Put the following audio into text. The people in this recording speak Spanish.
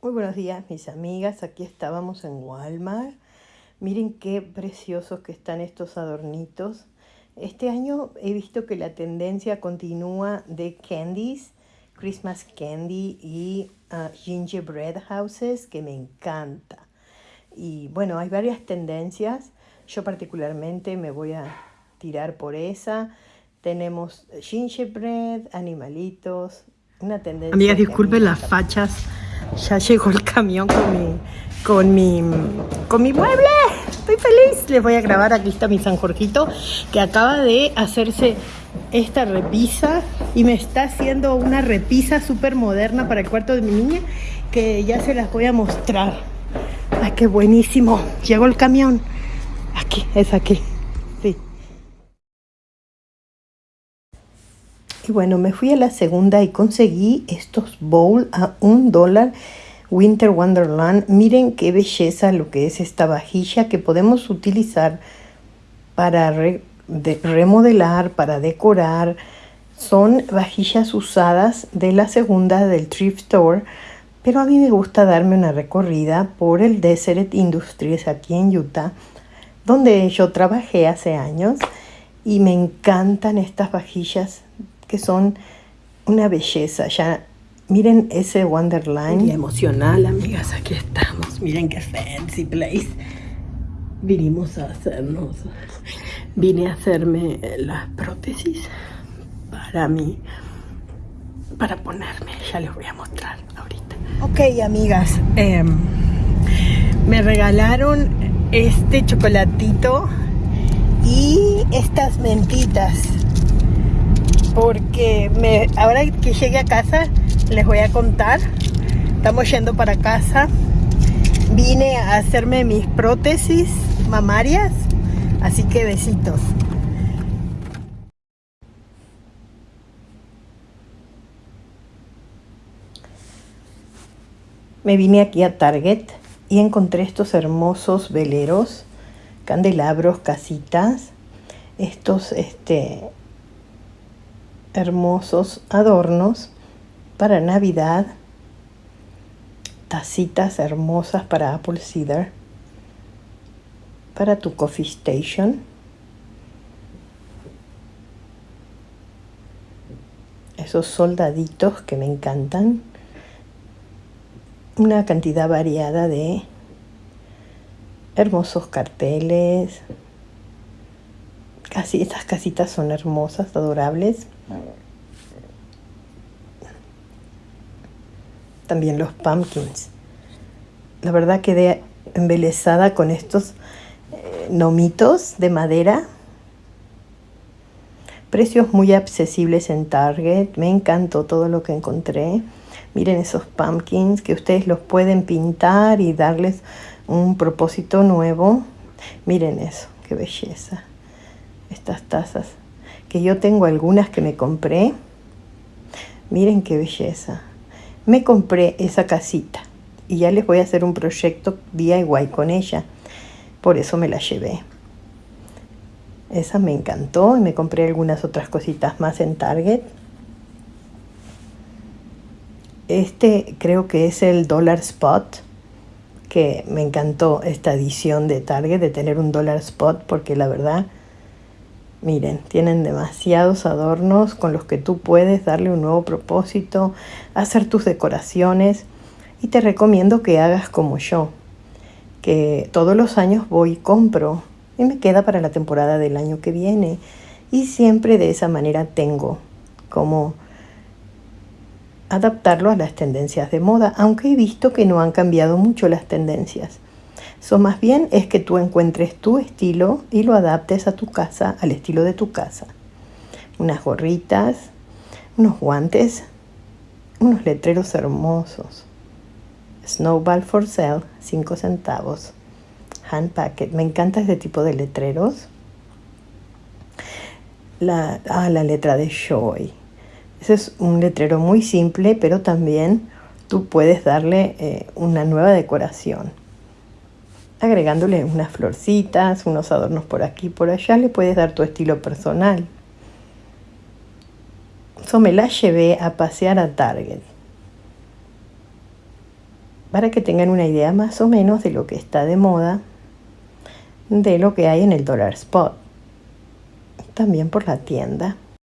Muy buenos días mis amigas, aquí estábamos en Walmart. Miren qué preciosos que están estos adornitos. Este año he visto que la tendencia continúa de candies, Christmas candy y uh, gingerbread houses que me encanta. Y bueno, hay varias tendencias. Yo particularmente me voy a tirar por esa. Tenemos gingerbread, animalitos, una tendencia. Amigas, disculpen las fachas ya llegó el camión con mi, con mi, con mi mueble. Estoy feliz. Les voy a grabar. Aquí está mi San Jorgito que acaba de hacerse esta repisa y me está haciendo una repisa súper moderna para el cuarto de mi niña que ya se las voy a mostrar. Ay, qué buenísimo. Llegó el camión. Aquí, es aquí. Y bueno, me fui a la segunda y conseguí estos bowls a un dólar. Winter Wonderland. Miren qué belleza lo que es esta vajilla que podemos utilizar para remodelar, para decorar. Son vajillas usadas de la segunda del thrift store, pero a mí me gusta darme una recorrida por el Desert Industries aquí en Utah, donde yo trabajé hace años y me encantan estas vajillas que son una belleza. Ya miren ese Wonderland. emocional, amigas, aquí estamos. Miren qué fancy place. Vinimos a hacernos, vine a hacerme las prótesis para mí, para ponerme. Ya les voy a mostrar ahorita. Ok, amigas, em, me regalaron este chocolatito y estas mentitas porque me, ahora que llegue a casa les voy a contar. Estamos yendo para casa. Vine a hacerme mis prótesis mamarias, así que besitos. Me vine aquí a Target y encontré estos hermosos veleros, candelabros, casitas, estos este, hermosos adornos para Navidad, tacitas hermosas para Apple Cider, para tu coffee station, esos soldaditos que me encantan, una cantidad variada de hermosos carteles, casi estas casitas son hermosas, adorables. También los pumpkins. La verdad quedé embelesada con estos eh, nomitos de madera. Precios muy accesibles en Target. Me encantó todo lo que encontré. Miren esos pumpkins que ustedes los pueden pintar y darles un propósito nuevo. Miren eso, qué belleza. Estas tazas que yo tengo algunas que me compré. Miren qué belleza. Me compré esa casita y ya les voy a hacer un proyecto DIY con ella. Por eso me la llevé. Esa me encantó y me compré algunas otras cositas más en Target. Este creo que es el Dollar Spot, que me encantó esta edición de Target de tener un Dollar Spot porque la verdad Miren, tienen demasiados adornos con los que tú puedes darle un nuevo propósito, hacer tus decoraciones y te recomiendo que hagas como yo, que todos los años voy y compro y me queda para la temporada del año que viene y siempre de esa manera tengo como adaptarlo a las tendencias de moda, aunque he visto que no han cambiado mucho las tendencias. So, más bien es que tú encuentres tu estilo y lo adaptes a tu casa, al estilo de tu casa. Unas gorritas, unos guantes, unos letreros hermosos. Snowball for sale, 5 centavos. Hand packet, me encanta este tipo de letreros. La, ah, la letra de Joy. Ese es un letrero muy simple, pero también tú puedes darle eh, una nueva decoración agregándole unas florcitas, unos adornos por aquí por allá, le puedes dar tu estilo personal. Eso me la llevé a pasear a Target. para que tengan una idea más o menos de lo que está de moda, de lo que hay en el Dollar Spot, también por la tienda.